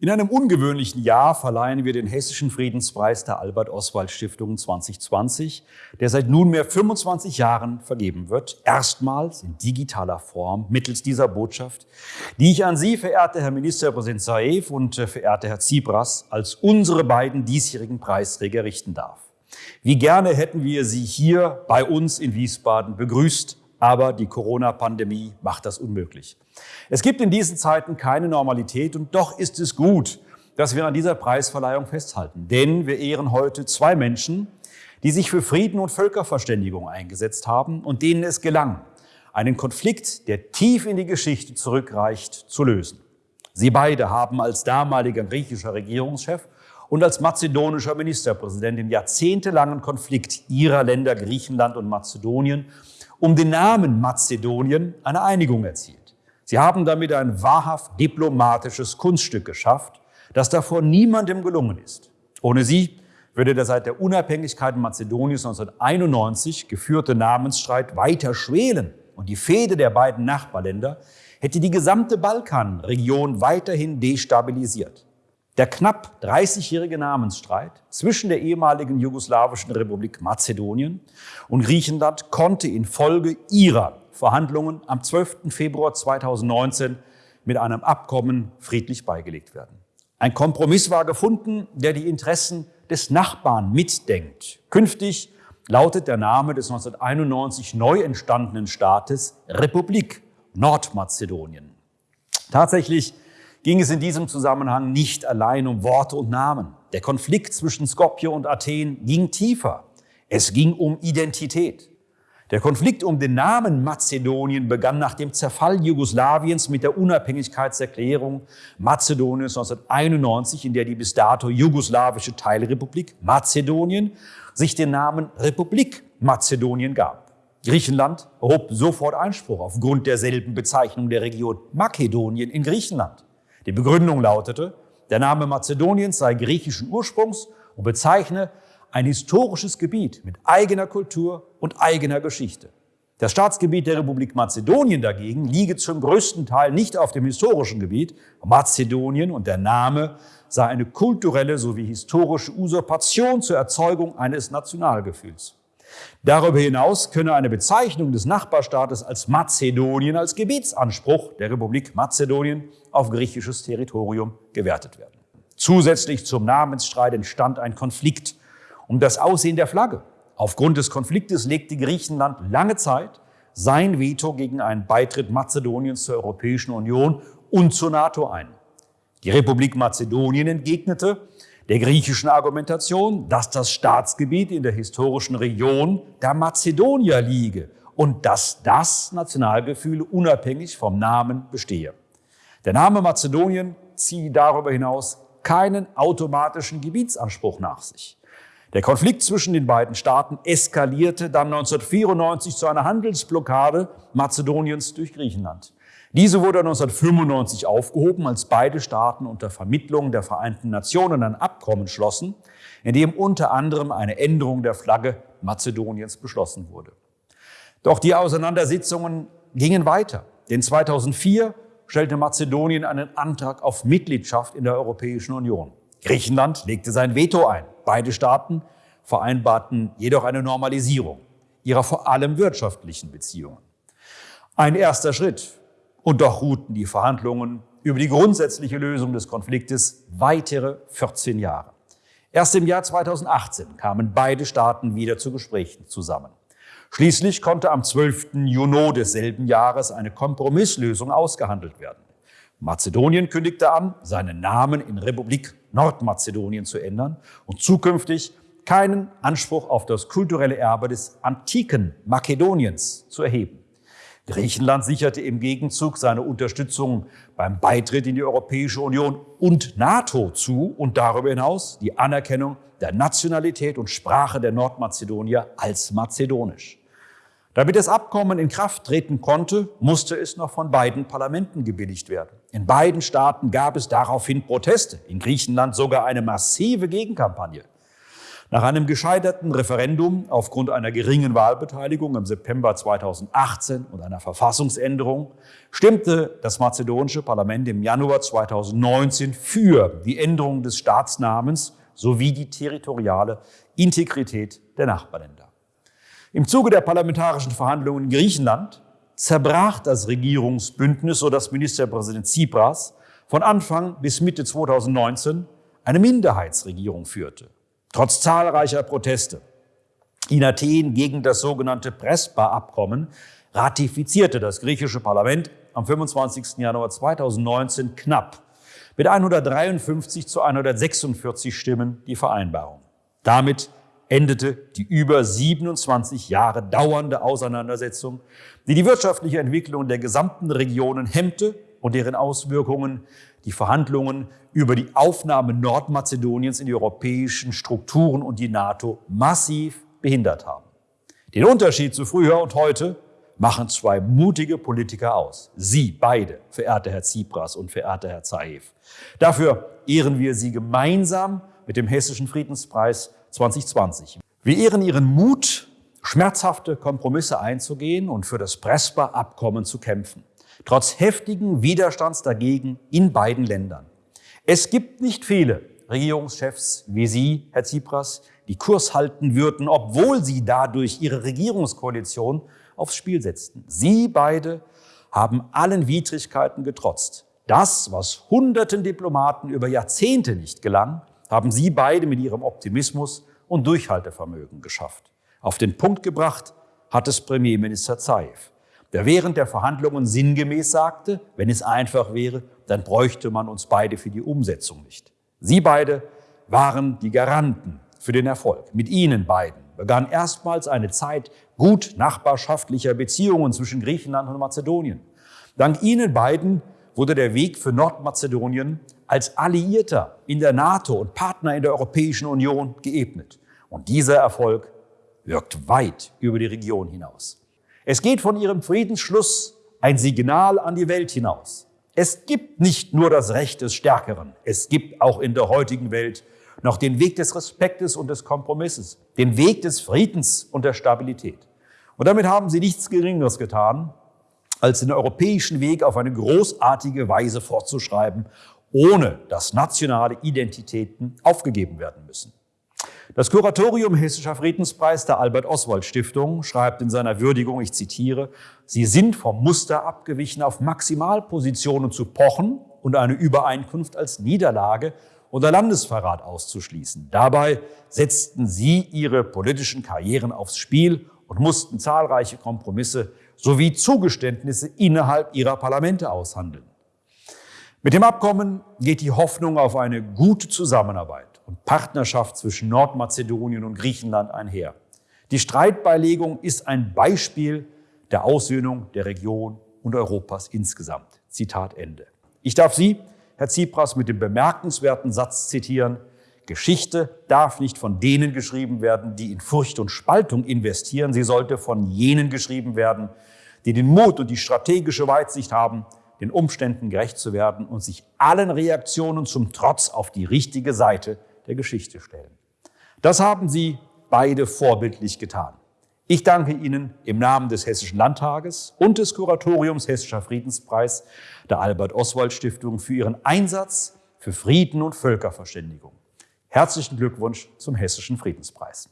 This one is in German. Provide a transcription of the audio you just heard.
In einem ungewöhnlichen Jahr verleihen wir den Hessischen Friedenspreis der Albert-Oswald-Stiftung 2020, der seit nunmehr 25 Jahren vergeben wird, erstmals in digitaler Form mittels dieser Botschaft, die ich an Sie, verehrter Herr Ministerpräsident Saev und äh, verehrter Herr Tsipras, als unsere beiden diesjährigen Preisträger richten darf. Wie gerne hätten wir Sie hier bei uns in Wiesbaden begrüßt, aber die Corona-Pandemie macht das unmöglich. Es gibt in diesen Zeiten keine Normalität und doch ist es gut, dass wir an dieser Preisverleihung festhalten. Denn wir ehren heute zwei Menschen, die sich für Frieden und Völkerverständigung eingesetzt haben und denen es gelang, einen Konflikt, der tief in die Geschichte zurückreicht, zu lösen. Sie beide haben als damaliger griechischer Regierungschef und als mazedonischer Ministerpräsident den jahrzehntelangen Konflikt ihrer Länder Griechenland und Mazedonien um den Namen Mazedonien eine Einigung erzielt. Sie haben damit ein wahrhaft diplomatisches Kunststück geschafft, das davor niemandem gelungen ist. Ohne sie würde der seit der Unabhängigkeit Mazedoniens 1991 geführte Namensstreit weiter schwelen und die Fehde der beiden Nachbarländer hätte die gesamte Balkanregion weiterhin destabilisiert. Der knapp 30-jährige Namensstreit zwischen der ehemaligen jugoslawischen Republik Mazedonien und Griechenland konnte infolge ihrer Verhandlungen am 12. Februar 2019 mit einem Abkommen friedlich beigelegt werden. Ein Kompromiss war gefunden, der die Interessen des Nachbarn mitdenkt. Künftig lautet der Name des 1991 neu entstandenen Staates Republik Nordmazedonien. Tatsächlich ging es in diesem Zusammenhang nicht allein um Worte und Namen. Der Konflikt zwischen Skopje und Athen ging tiefer. Es ging um Identität. Der Konflikt um den Namen Mazedonien begann nach dem Zerfall Jugoslawiens mit der Unabhängigkeitserklärung Mazedoniens 1991, in der die bis dato jugoslawische Teilrepublik Mazedonien sich den Namen Republik Mazedonien gab. Griechenland erhob sofort Einspruch aufgrund derselben Bezeichnung der Region Makedonien in Griechenland. Die Begründung lautete, der Name Mazedoniens sei griechischen Ursprungs und bezeichne ein historisches Gebiet mit eigener Kultur und eigener Geschichte. Das Staatsgebiet der Republik Mazedonien dagegen liege zum größten Teil nicht auf dem historischen Gebiet Mazedonien und der Name sei eine kulturelle sowie historische Usurpation zur Erzeugung eines Nationalgefühls. Darüber hinaus könne eine Bezeichnung des Nachbarstaates als Mazedonien als Gebietsanspruch der Republik Mazedonien auf griechisches Territorium gewertet werden. Zusätzlich zum Namensstreit entstand ein Konflikt um das Aussehen der Flagge. Aufgrund des Konfliktes legte Griechenland lange Zeit sein Veto gegen einen Beitritt Mazedoniens zur Europäischen Union und zur NATO ein. Die Republik Mazedonien entgegnete, der griechischen Argumentation, dass das Staatsgebiet in der historischen Region der Mazedonier liege und dass das Nationalgefühl unabhängig vom Namen bestehe. Der Name Mazedonien ziehe darüber hinaus keinen automatischen Gebietsanspruch nach sich. Der Konflikt zwischen den beiden Staaten eskalierte dann 1994 zu einer Handelsblockade Mazedoniens durch Griechenland. Diese wurde 1995 aufgehoben, als beide Staaten unter Vermittlung der Vereinten Nationen ein Abkommen schlossen, in dem unter anderem eine Änderung der Flagge Mazedoniens beschlossen wurde. Doch die Auseinandersetzungen gingen weiter, denn 2004 stellte Mazedonien einen Antrag auf Mitgliedschaft in der Europäischen Union. Griechenland legte sein Veto ein. Beide Staaten vereinbarten jedoch eine Normalisierung ihrer vor allem wirtschaftlichen Beziehungen. Ein erster Schritt und doch ruhten die Verhandlungen über die grundsätzliche Lösung des Konfliktes weitere 14 Jahre. Erst im Jahr 2018 kamen beide Staaten wieder zu Gesprächen zusammen. Schließlich konnte am 12. Juni desselben Jahres eine Kompromisslösung ausgehandelt werden. Mazedonien kündigte an, seinen Namen in Republik Nordmazedonien zu ändern und zukünftig keinen Anspruch auf das kulturelle Erbe des antiken Makedoniens zu erheben. Griechenland sicherte im Gegenzug seine Unterstützung beim Beitritt in die Europäische Union und NATO zu und darüber hinaus die Anerkennung der Nationalität und Sprache der Nordmazedonier als mazedonisch. Damit das Abkommen in Kraft treten konnte, musste es noch von beiden Parlamenten gebilligt werden. In beiden Staaten gab es daraufhin Proteste, in Griechenland sogar eine massive Gegenkampagne. Nach einem gescheiterten Referendum aufgrund einer geringen Wahlbeteiligung im September 2018 und einer Verfassungsänderung stimmte das mazedonische Parlament im Januar 2019 für die Änderung des Staatsnamens sowie die territoriale Integrität der Nachbarländer. Im Zuge der parlamentarischen Verhandlungen in Griechenland zerbrach das Regierungsbündnis, so dass Ministerpräsident Tsipras von Anfang bis Mitte 2019 eine Minderheitsregierung führte. Trotz zahlreicher Proteste in Athen gegen das sogenannte Prespa-Abkommen ratifizierte das griechische Parlament am 25. Januar 2019 knapp mit 153 zu 146 Stimmen die Vereinbarung. Damit endete die über 27 Jahre dauernde Auseinandersetzung, die die wirtschaftliche Entwicklung der gesamten Regionen hemmte und deren Auswirkungen die Verhandlungen über die Aufnahme Nordmazedoniens in die europäischen Strukturen und die NATO massiv behindert haben. Den Unterschied zu früher und heute machen zwei mutige Politiker aus. Sie beide, verehrter Herr Tsipras und verehrter Herr Zaev. Dafür ehren wir Sie gemeinsam mit dem Hessischen Friedenspreis 2020. Wir ehren Ihren Mut, schmerzhafte Kompromisse einzugehen und für das Prespa-Abkommen zu kämpfen trotz heftigen Widerstands dagegen in beiden Ländern. Es gibt nicht viele Regierungschefs wie Sie, Herr Tsipras, die Kurs halten würden, obwohl sie dadurch ihre Regierungskoalition aufs Spiel setzten. Sie beide haben allen Widrigkeiten getrotzt. Das, was hunderten Diplomaten über Jahrzehnte nicht gelang, haben Sie beide mit Ihrem Optimismus und Durchhaltevermögen geschafft. Auf den Punkt gebracht hat es Premierminister Zaev der während der Verhandlungen sinngemäß sagte, wenn es einfach wäre, dann bräuchte man uns beide für die Umsetzung nicht. Sie beide waren die Garanten für den Erfolg. Mit Ihnen beiden begann erstmals eine Zeit gut nachbarschaftlicher Beziehungen zwischen Griechenland und Mazedonien. Dank Ihnen beiden wurde der Weg für Nordmazedonien als Alliierter in der NATO und Partner in der Europäischen Union geebnet. Und dieser Erfolg wirkt weit über die Region hinaus. Es geht von ihrem Friedensschluss ein Signal an die Welt hinaus. Es gibt nicht nur das Recht des Stärkeren, es gibt auch in der heutigen Welt noch den Weg des Respektes und des Kompromisses, den Weg des Friedens und der Stabilität. Und damit haben sie nichts Geringeres getan, als den europäischen Weg auf eine großartige Weise fortzuschreiben, ohne dass nationale Identitäten aufgegeben werden müssen. Das Kuratorium Hessischer Friedenspreis der Albert-Oswald-Stiftung schreibt in seiner Würdigung, ich zitiere, Sie sind vom Muster abgewichen, auf Maximalpositionen zu pochen und eine Übereinkunft als Niederlage oder Landesverrat auszuschließen. Dabei setzten Sie Ihre politischen Karrieren aufs Spiel und mussten zahlreiche Kompromisse sowie Zugeständnisse innerhalb Ihrer Parlamente aushandeln. Mit dem Abkommen geht die Hoffnung auf eine gute Zusammenarbeit und Partnerschaft zwischen Nordmazedonien und Griechenland einher. Die Streitbeilegung ist ein Beispiel der Aussöhnung der Region und Europas insgesamt. Zitat Ende. Ich darf Sie, Herr Tsipras, mit dem bemerkenswerten Satz zitieren, Geschichte darf nicht von denen geschrieben werden, die in Furcht und Spaltung investieren. Sie sollte von jenen geschrieben werden, die den Mut und die strategische Weitsicht haben, den Umständen gerecht zu werden und sich allen Reaktionen zum Trotz auf die richtige Seite der Geschichte stellen. Das haben Sie beide vorbildlich getan. Ich danke Ihnen im Namen des Hessischen Landtages und des Kuratoriums Hessischer Friedenspreis der Albert-Oswald-Stiftung für Ihren Einsatz für Frieden und Völkerverständigung. Herzlichen Glückwunsch zum Hessischen Friedenspreis.